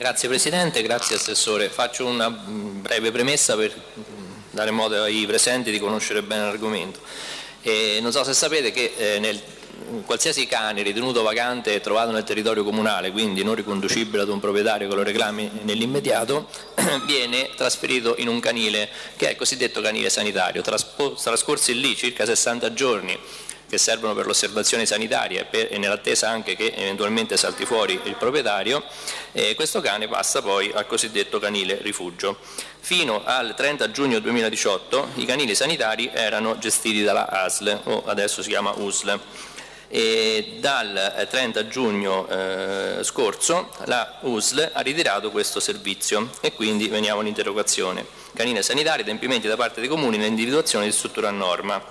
Grazie Presidente, grazie Assessore. Faccio una breve premessa per dare modo ai presenti di conoscere bene l'argomento. non so se sapete che eh, nel, qualsiasi cane ritenuto vacante e trovato nel territorio comunale, quindi non riconducibile ad un proprietario che lo reclami nell'immediato, viene trasferito in un canile che è il cosiddetto canile sanitario. Trascorsi lì circa 60 giorni che servono per l'osservazione sanitaria e, e nell'attesa anche che eventualmente salti fuori il proprietario, eh, questo cane passa poi al cosiddetto canile rifugio. Fino al 30 giugno 2018 i canili sanitari erano gestiti dalla ASL, o adesso si chiama USL. E dal 30 giugno eh, scorso la USL ha ritirato questo servizio e quindi veniamo all'interrogazione. Canine sanitarie, adempimenti da parte dei comuni nell'individuazione di struttura a norma.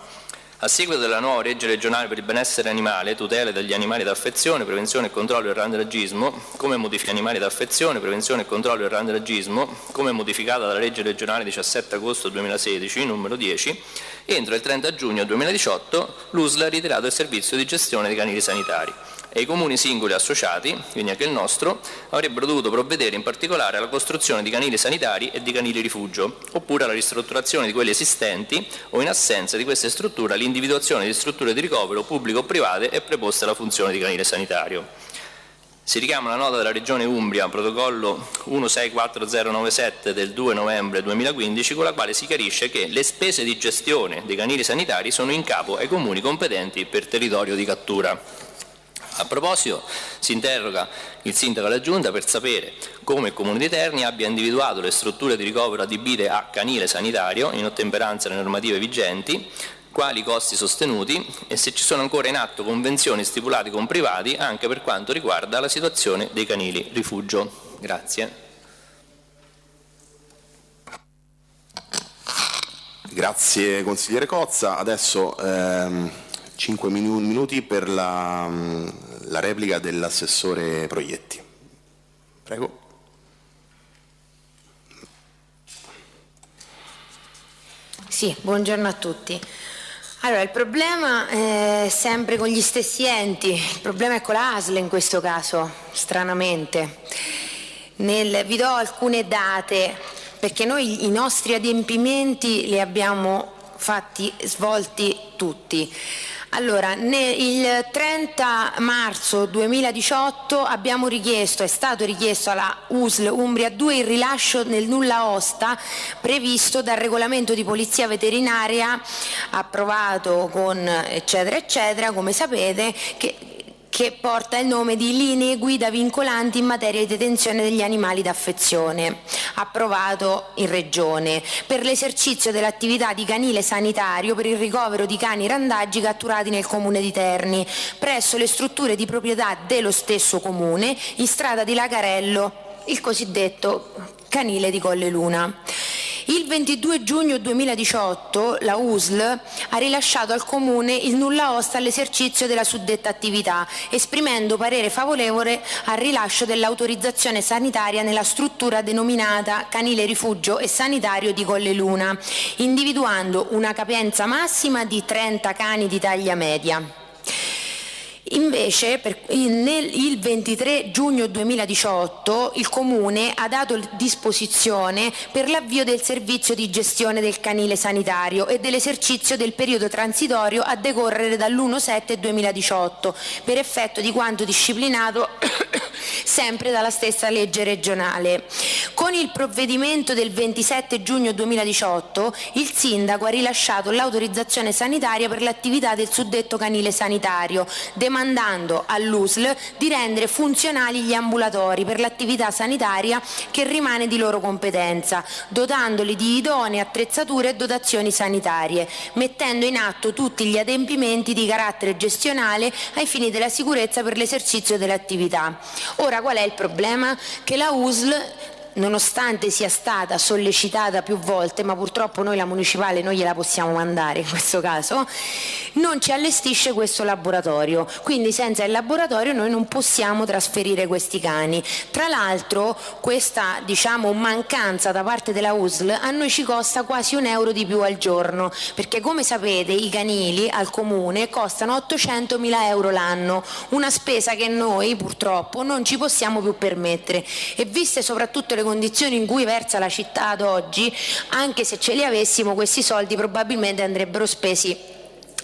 A seguito della nuova legge regionale per il benessere animale, tutela degli animali d'affezione, prevenzione e controllo del randagismo, come modifica animali d'affezione, prevenzione e controllo del randagismo, come modificata dalla legge regionale 17 agosto 2016, numero 10, entro il 30 giugno 2018 l'USL ha ritirato il servizio di gestione dei canili sanitari e i comuni singoli associati, quindi anche il nostro, avrebbero dovuto provvedere in particolare alla costruzione di canili sanitari e di canili rifugio, oppure alla ristrutturazione di quelli esistenti o in assenza di queste strutture all'individuazione di strutture di ricovero pubblico o private e preposte alla funzione di canile sanitario. Si richiama la nota della Regione Umbria, protocollo 164097 del 2 novembre 2015, con la quale si chiarisce che le spese di gestione dei canili sanitari sono in capo ai comuni competenti per territorio di cattura. A proposito si interroga il Sindaco della Giunta per sapere come il Comune di Terni abbia individuato le strutture di ricovero adibite a canile sanitario in ottemperanza alle normative vigenti, quali costi sostenuti e se ci sono ancora in atto convenzioni stipulate con privati anche per quanto riguarda la situazione dei canili rifugio. Grazie. Grazie consigliere Cozza. Adesso ehm, 5 minuti per la, la replica dell'assessore Proietti. Prego. Sì, buongiorno a tutti. Allora, il problema è sempre con gli stessi enti, il problema è con la ASL in questo caso, stranamente. Nel, vi do alcune date, perché noi i nostri adempimenti li abbiamo fatti, svolti tutti. Allora, il 30 marzo 2018 abbiamo richiesto, è stato richiesto alla USL Umbria 2 il rilascio nel nulla osta previsto dal regolamento di polizia veterinaria approvato con eccetera eccetera, come sapete, che che porta il nome di linee guida vincolanti in materia di detenzione degli animali d'affezione, approvato in Regione, per l'esercizio dell'attività di canile sanitario per il ricovero di cani randaggi catturati nel comune di Terni, presso le strutture di proprietà dello stesso comune, in strada di Lagarello, il cosiddetto canile di Colle Luna. Il 22 giugno 2018 la USL ha rilasciato al Comune il nulla osta all'esercizio della suddetta attività, esprimendo parere favorevole al rilascio dell'autorizzazione sanitaria nella struttura denominata Canile Rifugio e Sanitario di Colle Luna, individuando una capienza massima di 30 cani di taglia media. Invece per, nel, il 23 giugno 2018 il Comune ha dato disposizione per l'avvio del servizio di gestione del canile sanitario e dell'esercizio del periodo transitorio a decorrere dall'1-7-2018 per effetto di quanto disciplinato sempre dalla stessa legge regionale. Con il provvedimento del 27 giugno 2018 il Sindaco ha rilasciato l'autorizzazione sanitaria per l'attività del suddetto canile sanitario, demandando all'USL di rendere funzionali gli ambulatori per l'attività sanitaria che rimane di loro competenza, dotandoli di idonee attrezzature e dotazioni sanitarie, mettendo in atto tutti gli adempimenti di carattere gestionale ai fini della sicurezza per l'esercizio dell'attività. Ora qual è il problema? Che la USL nonostante sia stata sollecitata più volte, ma purtroppo noi la municipale non gliela possiamo mandare in questo caso, non ci allestisce questo laboratorio, quindi senza il laboratorio noi non possiamo trasferire questi cani. Tra l'altro questa diciamo, mancanza da parte della USL a noi ci costa quasi un euro di più al giorno, perché come sapete i canili al comune costano 800 mila euro l'anno, una spesa che noi purtroppo non ci possiamo più permettere e viste soprattutto le condizioni in cui versa la città ad oggi, anche se ce li avessimo questi soldi probabilmente andrebbero spesi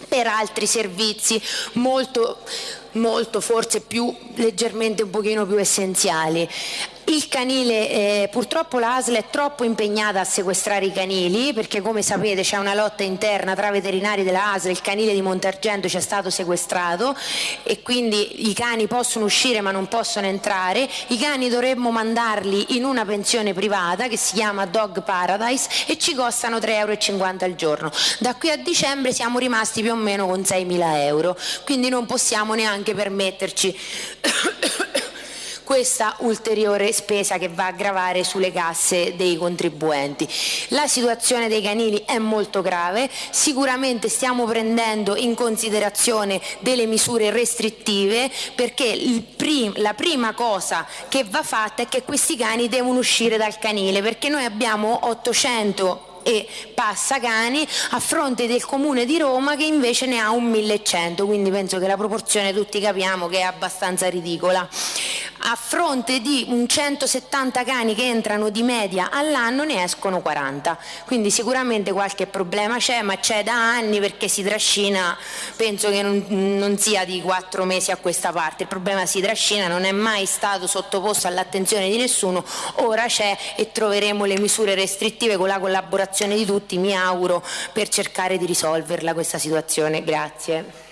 per altri servizi molto, molto forse più leggermente un pochino più essenziali. Il canile, eh, purtroppo l'ASL è troppo impegnata a sequestrare i canili perché come sapete c'è una lotta interna tra veterinari della il canile di Montergento ci è stato sequestrato e quindi i cani possono uscire ma non possono entrare, i cani dovremmo mandarli in una pensione privata che si chiama Dog Paradise e ci costano 3,50 euro al giorno. Da qui a dicembre siamo rimasti più o meno con 6.000 euro, quindi non possiamo neanche permetterci questa ulteriore spesa che va a gravare sulle casse dei contribuenti. La situazione dei canili è molto grave, sicuramente stiamo prendendo in considerazione delle misure restrittive perché prim la prima cosa che va fatta è che questi cani devono uscire dal canile perché noi abbiamo 800 e passa cani a fronte del comune di Roma che invece ne ha un 1100 quindi penso che la proporzione tutti capiamo che è abbastanza ridicola a fronte di un 170 cani che entrano di media all'anno ne escono 40 quindi sicuramente qualche problema c'è ma c'è da anni perché si trascina penso che non, non sia di quattro mesi a questa parte. Il problema si trascina non è mai stato sottoposto all'attenzione di nessuno. Ora c'è e troveremo le misure restrittive con la collaborazione di tutti mi auguro per cercare di risolverla questa situazione. Grazie